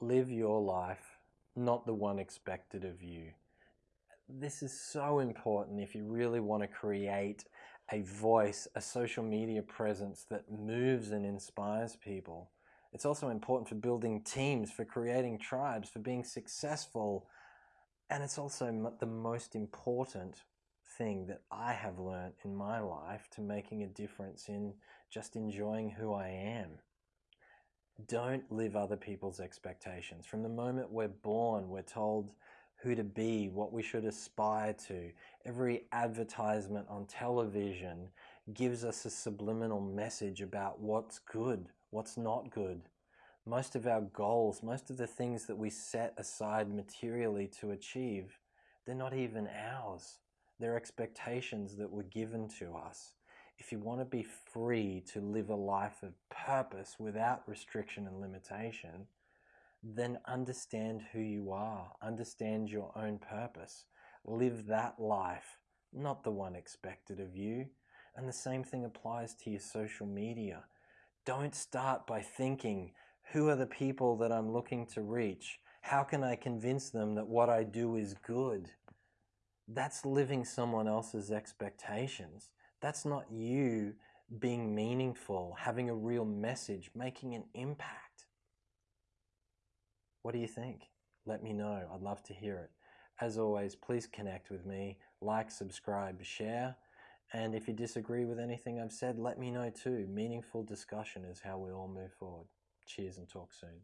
live your life, not the one expected of you. This is so important if you really want to create a voice, a social media presence that moves and inspires people. It's also important for building teams, for creating tribes, for being successful. And it's also the most important thing that I have learned in my life to making a difference in just enjoying who I am. Don't live other people's expectations. From the moment we're born, we're told who to be, what we should aspire to. Every advertisement on television gives us a subliminal message about what's good, what's not good. Most of our goals, most of the things that we set aside materially to achieve, they're not even ours. They're expectations that were given to us. If you want to be free to live a life of purpose without restriction and limitation, then understand who you are, understand your own purpose, live that life, not the one expected of you. And the same thing applies to your social media. Don't start by thinking, who are the people that I'm looking to reach? How can I convince them that what I do is good? That's living someone else's expectations. That's not you being meaningful, having a real message, making an impact. What do you think? Let me know. I'd love to hear it. As always, please connect with me, like, subscribe, share. And if you disagree with anything I've said, let me know too. Meaningful discussion is how we all move forward. Cheers and talk soon.